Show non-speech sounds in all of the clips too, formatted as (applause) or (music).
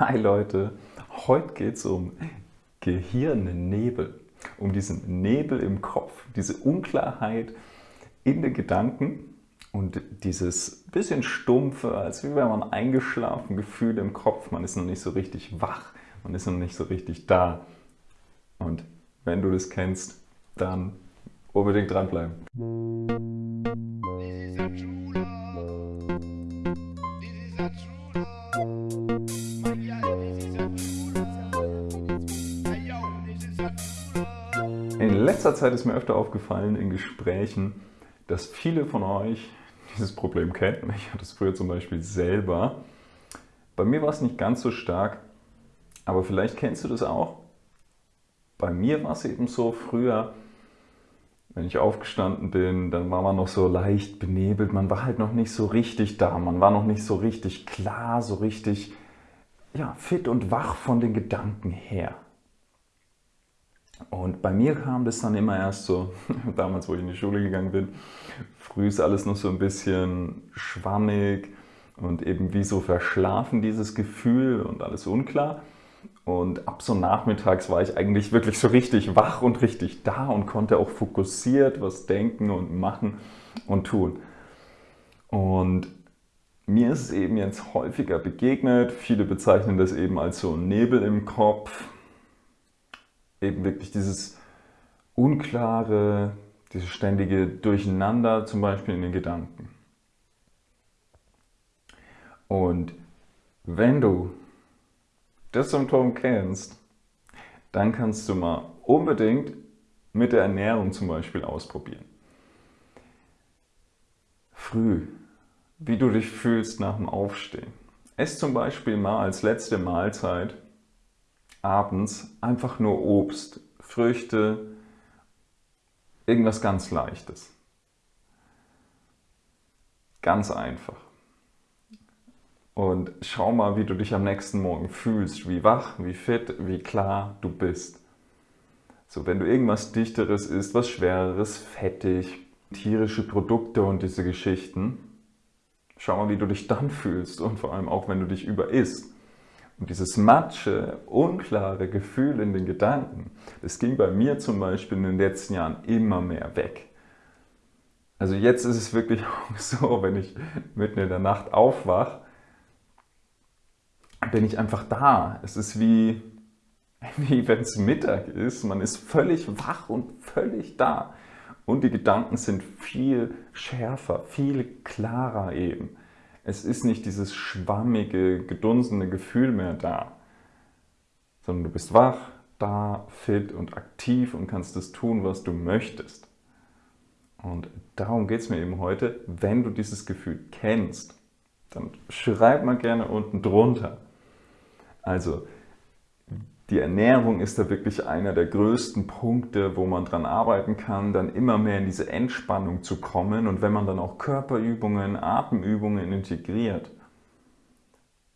Hi Leute, heute geht es um Gehirnnebel, um diesen Nebel im Kopf, diese Unklarheit in den Gedanken und dieses bisschen stumpfe, als wenn man eingeschlafen Gefühl im Kopf, man ist noch nicht so richtig wach, man ist noch nicht so richtig da. Und wenn du das kennst, dann unbedingt dranbleiben. In letzter Zeit ist mir öfter aufgefallen in Gesprächen, dass viele von euch dieses Problem kennen. Ich hatte es früher zum Beispiel selber. Bei mir war es nicht ganz so stark, aber vielleicht kennst du das auch. Bei mir war es eben so früher, wenn ich aufgestanden bin, dann war man noch so leicht benebelt, man war halt noch nicht so richtig da, man war noch nicht so richtig klar, so richtig ja, fit und wach von den Gedanken her. Und bei mir kam das dann immer erst so, (laughs) damals wo ich in die Schule gegangen bin, früh ist alles noch so ein bisschen schwammig und eben wie so verschlafen dieses Gefühl und alles unklar. Und ab so nachmittags war ich eigentlich wirklich so richtig wach und richtig da und konnte auch fokussiert was denken und machen und tun. Und mir ist es eben jetzt häufiger begegnet, viele bezeichnen das eben als so Nebel im Kopf, eben wirklich dieses unklare, dieses ständige Durcheinander zum Beispiel in den Gedanken. Und wenn du das Symptom kennst, dann kannst du mal unbedingt mit der Ernährung zum Beispiel ausprobieren. Früh, wie du dich fühlst nach dem Aufstehen. Ess zum Beispiel mal als letzte Mahlzeit abends einfach nur Obst, Früchte, irgendwas ganz Leichtes. Ganz einfach. Und schau mal, wie du dich am nächsten Morgen fühlst, wie wach, wie fit, wie klar du bist. So, wenn du irgendwas Dichteres isst, was Schwereres, fettig, tierische Produkte und diese Geschichten, schau mal, wie du dich dann fühlst und vor allem auch, wenn du dich überisst. Und dieses matsche, unklare Gefühl in den Gedanken, das ging bei mir zum Beispiel in den letzten Jahren immer mehr weg. Also jetzt ist es wirklich (laughs) so, wenn ich mitten in der Nacht aufwache, bin ich einfach da. Es ist wie, (laughs) wie wenn es Mittag ist, man ist völlig wach und völlig da. Und die Gedanken sind viel schärfer, viel klarer eben. Es ist nicht dieses schwammige, gedunsene Gefühl mehr da, sondern du bist wach, da, fit und aktiv und kannst das tun, was du möchtest. Und darum geht es mir eben heute. Wenn du dieses Gefühl kennst, dann schreib mal gerne unten drunter. Also, die Ernährung ist da wirklich einer der größten Punkte, wo man dran arbeiten kann, dann immer mehr in diese Entspannung zu kommen. Und wenn man dann auch Körperübungen, Atemübungen integriert,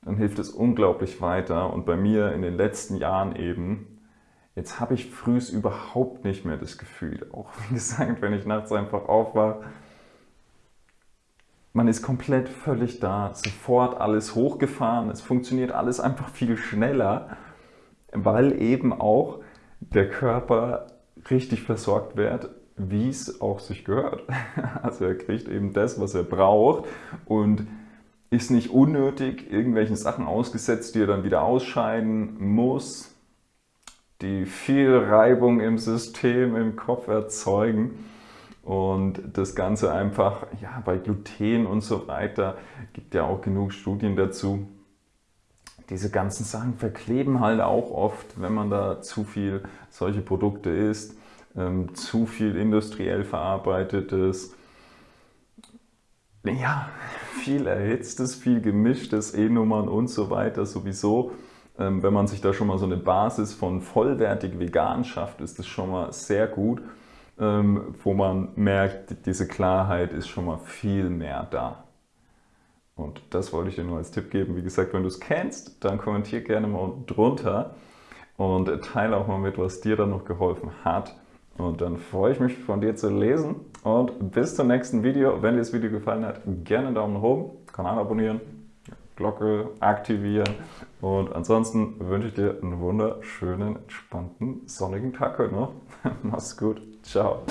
dann hilft es unglaublich weiter. Und bei mir in den letzten Jahren eben, jetzt habe ich frühs überhaupt nicht mehr das Gefühl. Auch wie gesagt, wenn ich nachts einfach aufwache, man ist komplett völlig da, sofort alles hochgefahren, es funktioniert alles einfach viel schneller weil eben auch der Körper richtig versorgt wird, wie es auch sich gehört. (laughs) Also er kriegt eben das, was er braucht und ist nicht unnötig irgendwelchen Sachen ausgesetzt, die er dann wieder ausscheiden muss, die viel Reibung im System, im Kopf erzeugen und das Ganze einfach, ja, bei Gluten und so weiter, gibt ja auch genug Studien dazu, diese ganzen Sachen verkleben halt auch oft, wenn man da zu viel solche Produkte isst, ähm, zu viel industriell verarbeitetes, ja, viel erhitztes, viel gemischtes, E-Nummern und so weiter sowieso. Ähm, wenn man sich da schon mal so eine Basis von vollwertig vegan schafft, ist das schon mal sehr gut, ähm, wo man merkt, diese Klarheit ist schon mal viel mehr da. Und das wollte ich dir nur als Tipp geben. Wie gesagt, wenn du es kennst, dann kommentier gerne mal drunter und teile auch mal mit, was dir dann noch geholfen hat. Und dann freue ich mich von dir zu lesen und bis zum nächsten Video. Wenn dir das Video gefallen hat, gerne einen Daumen oben, Kanal abonnieren. Glocke aktivieren. Und ansonsten wünsche ich dir einen wunderschönen, entspannten, sonnigen Tag heute noch. (laughs) Mach's gut. Ciao.